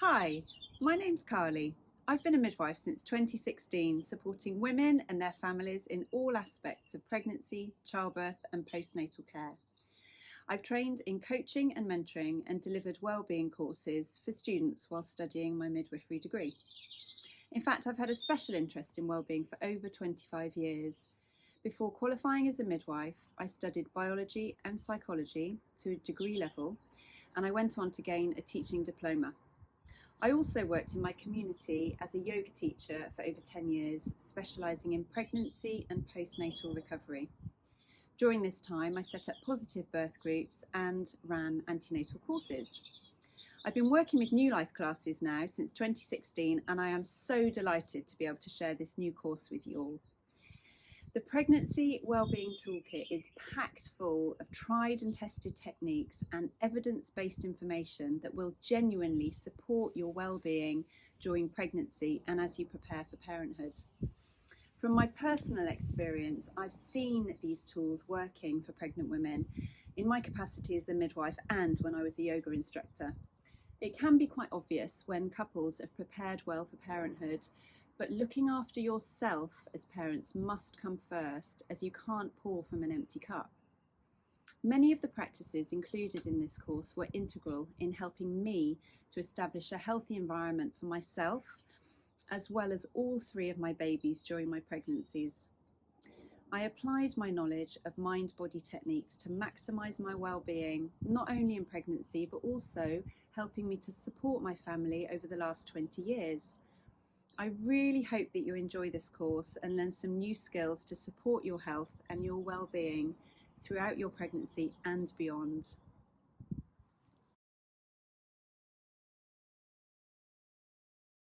Hi, my name's Carly. I've been a midwife since 2016, supporting women and their families in all aspects of pregnancy, childbirth, and postnatal care. I've trained in coaching and mentoring and delivered wellbeing courses for students while studying my midwifery degree. In fact, I've had a special interest in wellbeing for over 25 years. Before qualifying as a midwife, I studied biology and psychology to a degree level, and I went on to gain a teaching diploma. I also worked in my community as a yoga teacher for over 10 years, specialising in pregnancy and postnatal recovery. During this time, I set up positive birth groups and ran antenatal courses. I've been working with New Life classes now since 2016, and I am so delighted to be able to share this new course with you all. The Pregnancy Wellbeing Toolkit is packed full of tried and tested techniques and evidence based information that will genuinely support your well-being during pregnancy and as you prepare for parenthood. From my personal experience, I've seen these tools working for pregnant women in my capacity as a midwife and when I was a yoga instructor. It can be quite obvious when couples have prepared well for parenthood but looking after yourself as parents must come first, as you can't pour from an empty cup. Many of the practices included in this course were integral in helping me to establish a healthy environment for myself, as well as all three of my babies during my pregnancies. I applied my knowledge of mind body techniques to maximise my well-being, not only in pregnancy, but also helping me to support my family over the last 20 years. I really hope that you enjoy this course and learn some new skills to support your health and your well-being throughout your pregnancy and beyond.